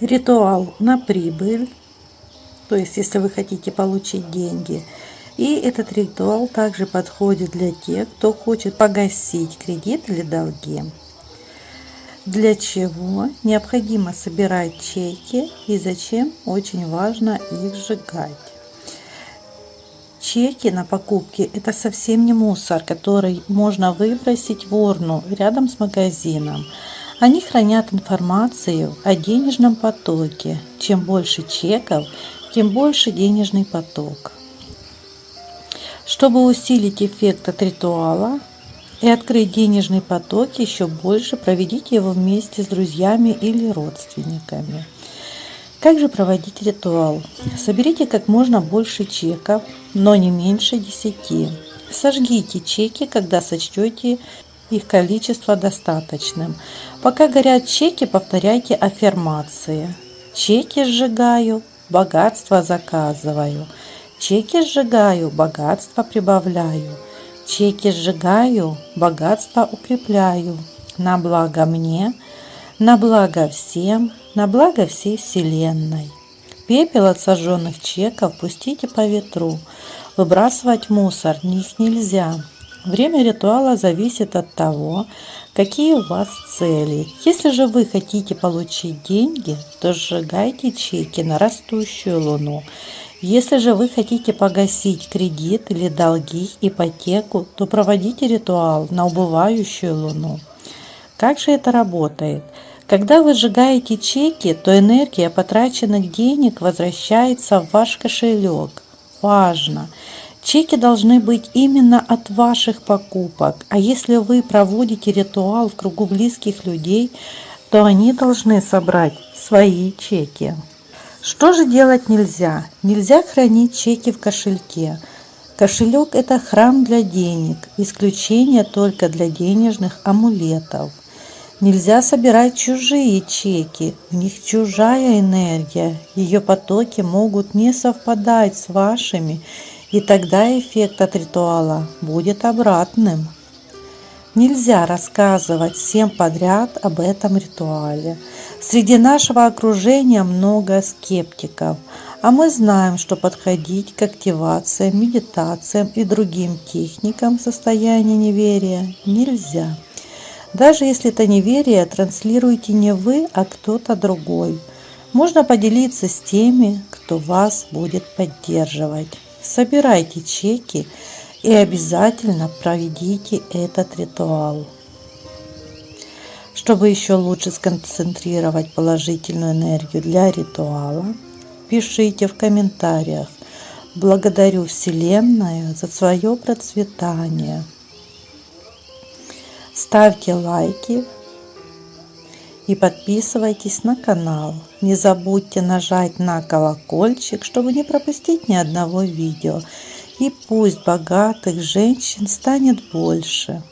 ритуал на прибыль, то есть если вы хотите получить деньги. И этот ритуал также подходит для тех, кто хочет погасить кредит или долги. Для чего необходимо собирать чеки и зачем очень важно их сжигать. Чеки на покупки – это совсем не мусор, который можно выбросить в урну рядом с магазином. Они хранят информацию о денежном потоке. Чем больше чеков, тем больше денежный поток. Чтобы усилить эффект от ритуала и открыть денежный поток еще больше, проведите его вместе с друзьями или родственниками. Как же проводить ритуал? Соберите как можно больше чеков, но не меньше 10. Сожгите чеки, когда сочтете их количество достаточным. Пока горят чеки, повторяйте аффирмации. Чеки сжигаю, богатство заказываю. Чеки сжигаю, богатство прибавляю. Чеки сжигаю, богатство укрепляю. На благо мне, на благо всем, на благо всей Вселенной. Пепел от сожженных чеков пустите по ветру. Выбрасывать мусор них нельзя. Время ритуала зависит от того, какие у вас цели. Если же вы хотите получить деньги, то сжигайте чеки на растущую луну. Если же вы хотите погасить кредит или долги, ипотеку, то проводите ритуал на убывающую луну. Как же это работает? Когда вы сжигаете чеки, то энергия потраченных денег возвращается в ваш кошелек. Важно! Чеки должны быть именно от ваших покупок, а если вы проводите ритуал в кругу близких людей, то они должны собрать свои чеки. Что же делать нельзя? Нельзя хранить чеки в кошельке. Кошелек – это храм для денег, исключение только для денежных амулетов. Нельзя собирать чужие чеки, в них чужая энергия, ее потоки могут не совпадать с вашими и тогда эффект от ритуала будет обратным. Нельзя рассказывать всем подряд об этом ритуале. Среди нашего окружения много скептиков, а мы знаем, что подходить к активациям, медитациям и другим техникам состояния неверия нельзя. Даже если это неверие транслируете не вы, а кто-то другой. Можно поделиться с теми, кто вас будет поддерживать собирайте чеки и обязательно проведите этот ритуал. Чтобы еще лучше сконцентрировать положительную энергию для ритуала, пишите в комментариях «Благодарю Вселенную за свое процветание». Ставьте лайки, и подписывайтесь на канал. Не забудьте нажать на колокольчик, чтобы не пропустить ни одного видео. И пусть богатых женщин станет больше.